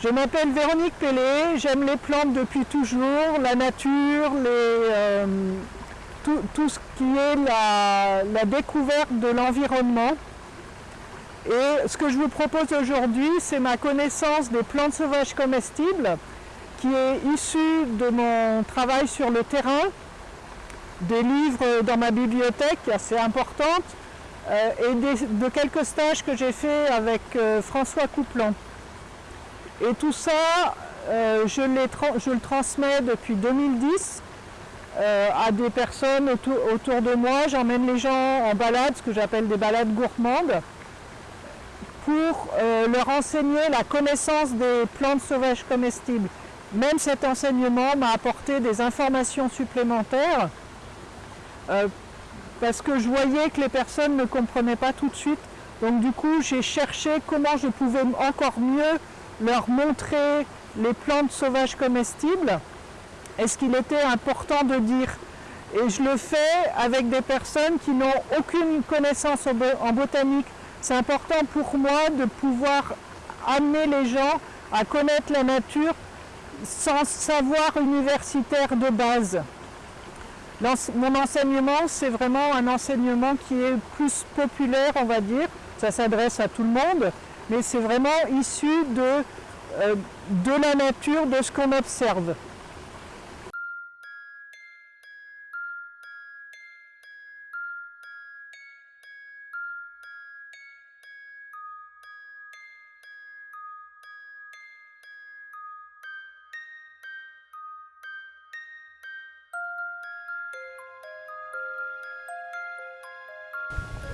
Je m'appelle Véronique Pellet, j'aime les plantes depuis toujours, la nature, euh, tout, ce qui est la, découverte de l'environnement. Et ce que je vous propose aujourd'hui, c'est ma connaissance des plantes sauvages comestibles qui est issue de mon travail sur le terrain, des livres dans ma bibliothèque assez importante euh, et de quelques stages que j'ai fait avec euh, François Couplan. Et tout ça, euh, je, le transmets depuis 2010 à des personnes autour, autour de moi. J'emmène les gens en balade, ce que j'appelle des balades gourmandes, pour leur enseigner la connaissance des plantes sauvages comestibles. Même cet enseignement m'a apporté des informations supplémentaires parce que je voyais que les personnes ne comprenaient pas tout de suite. Donc du coup, j'ai cherché comment je pouvais encore mieux leur montrer les plantes sauvages comestibles et ce qu'il était important de dire. Et je le fais avec des personnes qui n'ont aucune connaissance en botanique. C'est important pour moi de pouvoir amener les gens à connaître la nature sans savoir universitaire de base. Mon enseignement, c'est vraiment un enseignement qui est plus populaire, on va dire. Ça s'adresse à tout le monde, mais c'est vraiment issu de, euh, de la nature, de ce qu'on observe.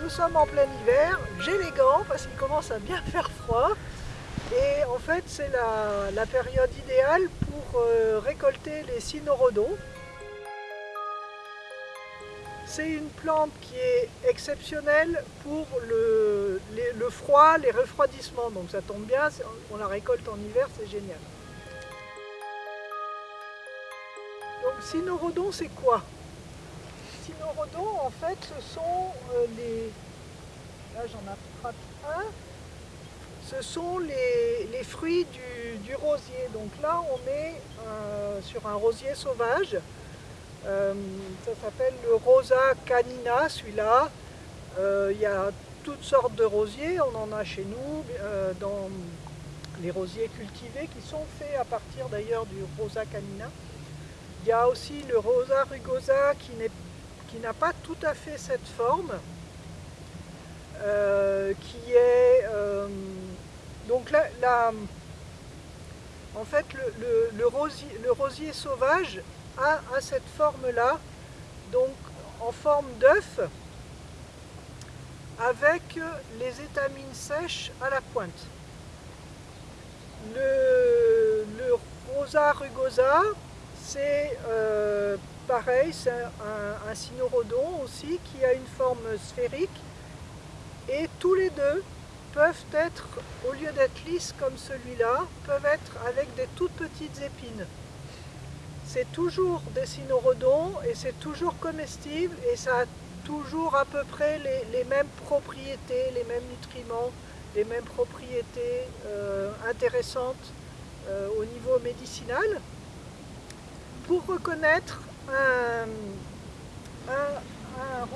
Nous sommes en plein hiver, j'ai les gants parce qu'il commence à bien faire froid. Et en fait, c'est la, période idéale pour euh, récolter les cynorhodons. C'est une plante qui est exceptionnelle pour le, le, froid, les refroidissements. Donc ça tombe bien, on la récolte en hiver, c'est génial. Donc cynorhodon, c'est quoi? En fait, ce sont euh, les... Là, j'en attrape un. Ce sont les, fruits du, rosier. Donc là, on est euh, sur un rosier sauvage. Euh, ça s'appelle le Rosa canina, celui-là. Il y a toutes sortes de rosiers. On en a chez nous, dans les rosiers cultivés, qui sont faits à partir d'ailleurs du Rosa canina. Il y a aussi le Rosa rugosa qui n'est n'a pas tout à fait cette forme, euh, qui est... Euh, donc là, en fait, le, rosier, le, rosier, sauvage a, cette forme-là, donc en forme d'œuf, avec les étamines sèches à la pointe. Le, rosa rugosa, c'est euh, pareil, c'est un, un cynorhodon aussi qui a une forme sphérique et tous les deux peuvent être, au lieu d'être lisses comme celui-là, peuvent être avec des toutes petites épines. C'est toujours des cynorhodons et c'est toujours comestible et ça a toujours à peu près les, mêmes propriétés, les mêmes nutriments, les mêmes propriétés euh, intéressantes euh, au niveau médicinal. Pour reconnaître un,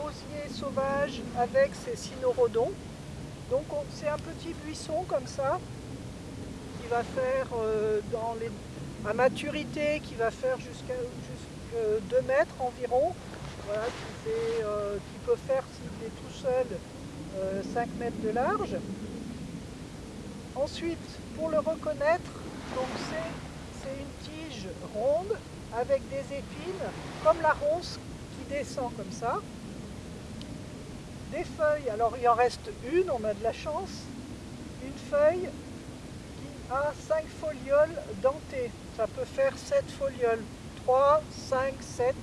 rosier sauvage avec ses cynorhodons. Donc c'est un petit buisson comme ça qui va faire euh, dans les, à maturité, qui va faire jusqu'à 2 mètres environ, euh, qui, peut faire s'il est tout seul 5 euh, mètres de large. Ensuite, pour le reconnaître, c'est une tige ronde avec des épines, comme la ronce qui descend comme ça. Des feuilles, alors il en reste une, on a de la chance, une feuille qui a 5 folioles dentées. Ça peut faire 7 folioles, 3, 5, 7,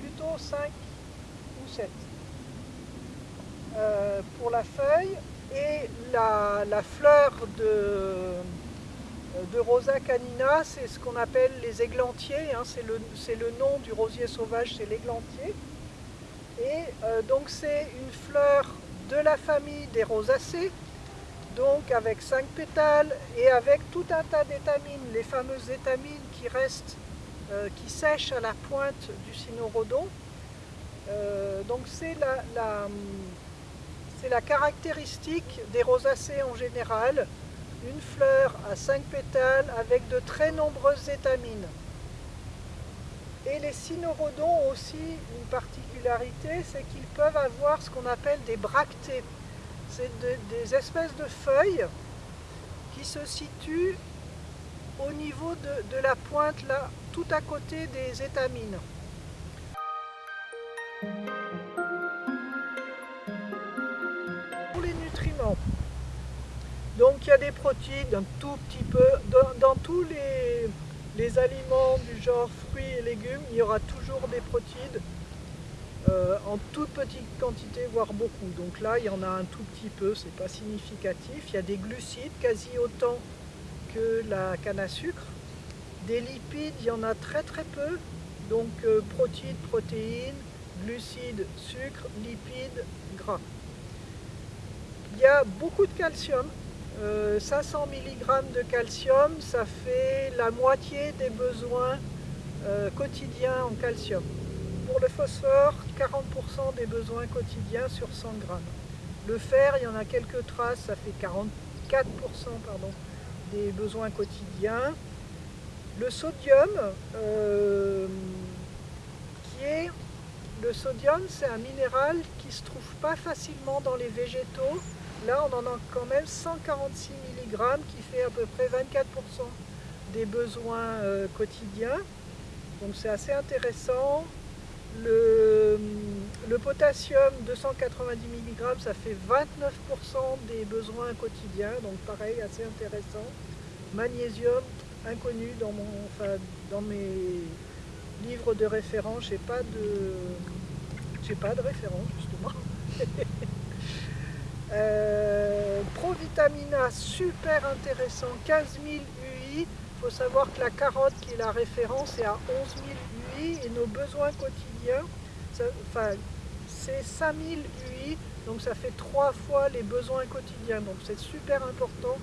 plutôt 5 ou 7. Euh, pour la feuille et la fleur de, de Rosa canina, c'est ce qu'on appelle les églantiers, hein, c'est le, nom du rosier sauvage, c'est l'églantier. Et euh, donc c'est une fleur de la famille des rosacées, donc avec 5 pétales et avec tout un tas d'étamines, les fameuses étamines qui restent, euh, qui sèchent à la pointe du cynorhodon. Euh, donc c'est la, la, caractéristique des rosacées en général, une fleur à 5 pétales avec de très nombreuses étamines. Et les cynorhodons ont aussi une particularité, c'est qu'ils peuvent avoir ce qu'on appelle des bractées. C'est des espèces de feuilles qui se situent au niveau de, de la pointe, là, tout à côté des étamines. Pour les nutriments, donc il y a des protéines un tout petit peu, dans, tous les, aliments du genre fruits et légumes, il y aura toujours des protéines euh, en toute petite quantité, voire beaucoup. Donc là, il y en a un tout petit peu, c'est pas significatif. Il y a des glucides, quasi autant que la canne à sucre. Des lipides, il y en a très très peu. Donc euh, protéines, protéines, glucides, sucre, lipides, gras. Il y a beaucoup de calcium, 500 euh, mg de calcium, ça fait la moitié des besoins euh, quotidiens en calcium. Pour le phosphore, 40% des besoins quotidiens sur 100 g. Le fer, il y en a quelques traces, ça fait 44% pardon, des besoins quotidiens. Le sodium, euh, qui est le sodium, c'est un minéral qui ne se trouve pas facilement dans les végétaux. Là, on en a quand même 146 mg qui fait à peu près 24% des besoins euh, quotidiens. Donc c'est assez intéressant. Le, potassium, 290 mg, ça fait 29% des besoins quotidiens, donc pareil, assez intéressant. Magnésium, inconnu dans, mes livre de référence, de j'ai pas de référence justement. euh, Provitamina, super intéressant, 15 000 UI. Il faut savoir que la carotte qui est la référence est à 11 000 UI et nos besoins quotidiens, enfin, c'est 5 000 UI, donc ça fait trois fois les besoins quotidiens. Donc c'est super important.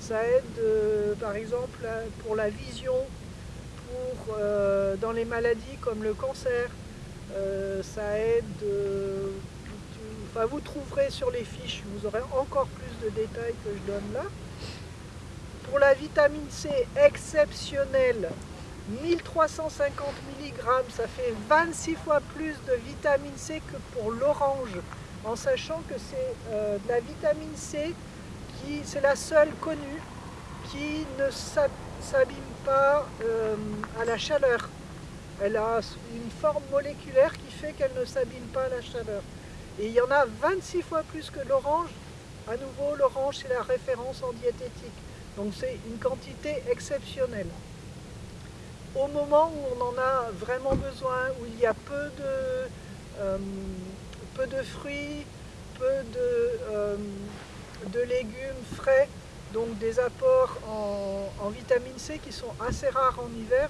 Ça aide euh, par exemple pour la vision, euh, dans les maladies comme le cancer. Euh, ça aide, euh, vous trouverez sur les fiches, vous aurez encore plus de détails que je donne là. Pour la vitamine C exceptionnelle, 1350 mg, ça fait 26 fois plus de vitamine C que pour l'orange, en sachant que c'est de la vitamine C qui c'est la seule connue qui ne s'abîme pas euh, à la chaleur. Elle a une forme moléculaire qui fait qu'elle ne s'abîme pas à la chaleur. Et il y en a 26 fois plus que l'orange. À nouveau, l'orange, c'est la référence en diététique. Donc c'est une quantité exceptionnelle. Au moment où on en a vraiment besoin, où il y a peu de, euh, fruits, peu de, euh, de légumes frais, donc des apports en, vitamine C qui sont assez rares en hiver.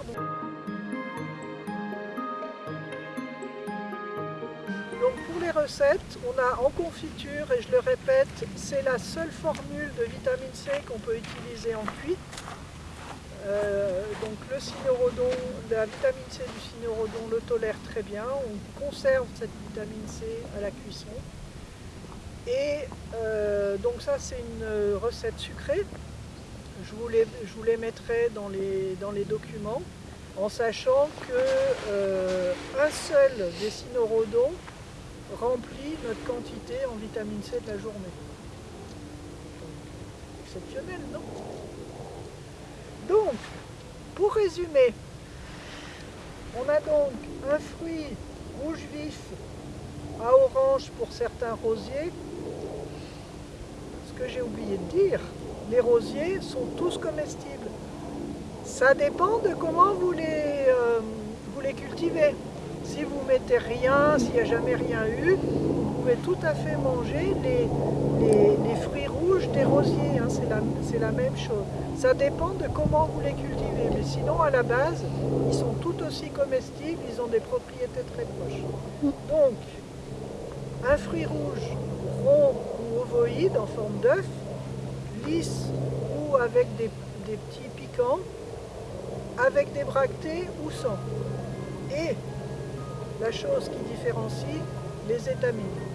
Recettes, on a en confiture, et je le répète, c'est la seule formule de vitamine C qu'on peut utiliser en cuit. Euh, donc le cynorhodon, la vitamine C du cynorhodon le tolère très bien, on conserve cette vitamine C à la cuisson. Et euh, donc ça c'est une recette sucrée. Je vous les, mettrai dans les, dans les documents en sachant que euh, un seul des cynorhodons remplit notre quantité en vitamine C de la journée. exceptionnel, non? Donc, pour résumer, on a donc un fruit rouge vif à orange pour certains rosiers, ce que j'ai oublié de dire, les rosiers sont tous comestibles. Ça dépend de comment vous les, euh, vous les cultivez. Si vous mettez rien, s'il n'y a jamais rien eu, vous pouvez tout à fait manger les, fruits rouges des rosiers, hein, c'est la, même chose. Ça dépend de comment vous les cultivez, mais sinon à la base, ils sont tout aussi comestibles, ils ont des propriétés très proches. Donc, un fruit rouge rond ou ovoïde en forme d'œuf, lisses ou avec des, des petits piquants, avec des bractées ou sans. Et la chose qui différencie les étamines.